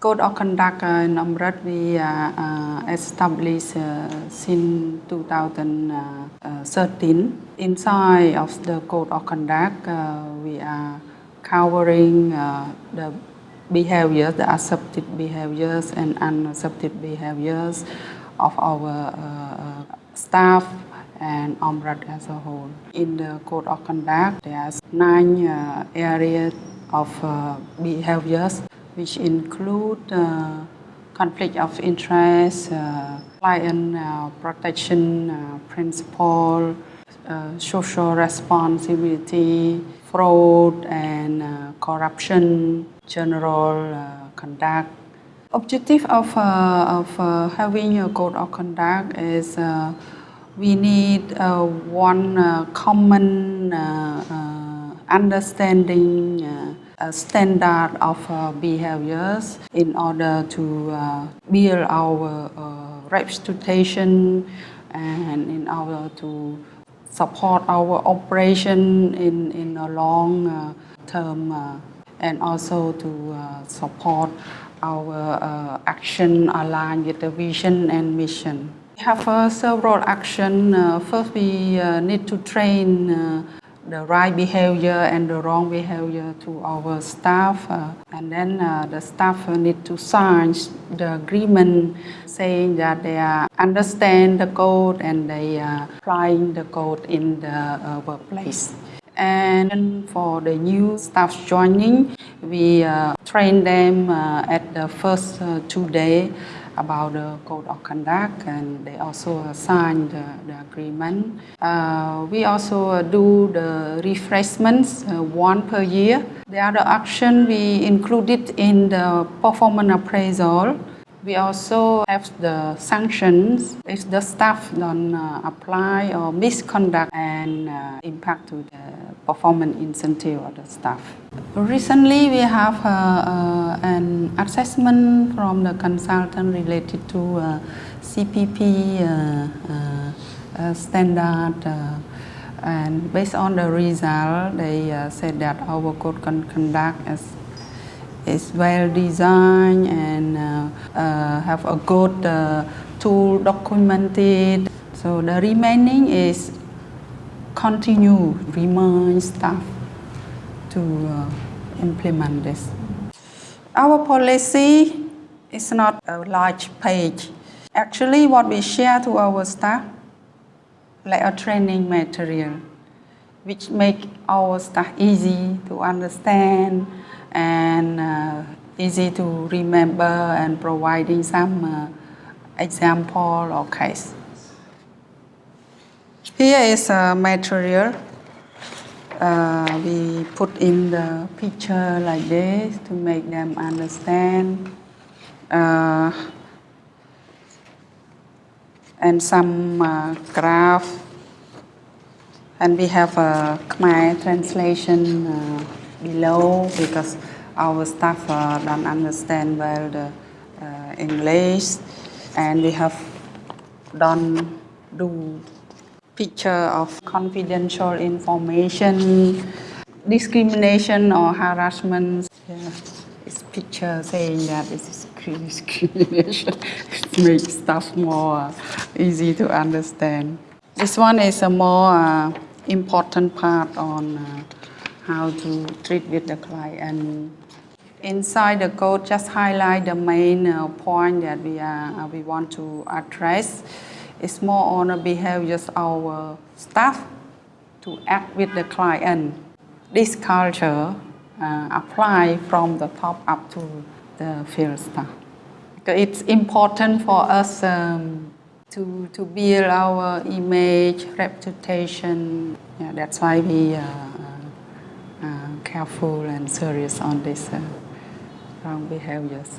Code of conduct in Amret we uh, established uh, since 2013. Inside of the code of conduct, uh, we are covering uh, the behaviors, the accepted behaviors and unaccepted behaviors of our uh, staff and Amret as a whole. In the code of conduct, there are nine uh, areas of uh, behaviors which include uh, conflict of interest, uh, client uh, protection uh, principle, uh, social responsibility, fraud and uh, corruption, general conduct. Objective of, of having a code of conduct is we need one common understanding uh, standard of uh, behaviors in order to uh, build our uh, reputation and in order to support our operation in, in a long uh, term uh, and also to uh, support our action aligned with the vision and mission. We have several actions. First, we need to train the right behavior and the wrong behavior to our staff. Uh, and then uh, the staff need to sign the agreement saying that they uh, understand the code and they are applying the code in the uh, workplace. And for the new staff joining, we uh, train them uh, at the first two days about the code of conduct and they also sign the, the agreement. Uh, we also do the refreshments uh, one per year. The other action we included in the performance appraisal we also have the sanctions if the staff don't uh, apply or misconduct and uh, impact to the performance incentive of the staff. Recently, we have uh, uh assessment from the consultant related to uh, CPP uh, standard and based on the result, they said that our code can conduct is is well designed and uh, uh, have a good uh, tool documented. So the remaining is continue, remind staff to uh, implement this. Our policy is not a large page. Actually, what we share to our staff, like a training material, which make our staff easy to understand, and uh, easy to remember and providing some uh, example or case. Here is a material. Uh, we put in the picture like this to make them understand. Uh, and some uh, graph. And we have a Khmer translation uh, below because our staff uh, don't understand well the uh, English and we have done do picture of confidential information, discrimination or harassment. Yeah. It's picture saying that this is discrimination. it makes stuff more easy to understand. This one is a more uh, important part on uh, how to treat with the client. Inside the code, just highlight the main uh, point that we, are, uh, we want to address. It's more on the behaviors of our staff to act with the client. This culture uh, apply from the top up to the field staff. It's important for us um, to, to build our image, reputation. Yeah, that's why we uh, careful and serious on these uh, wrong behaviors.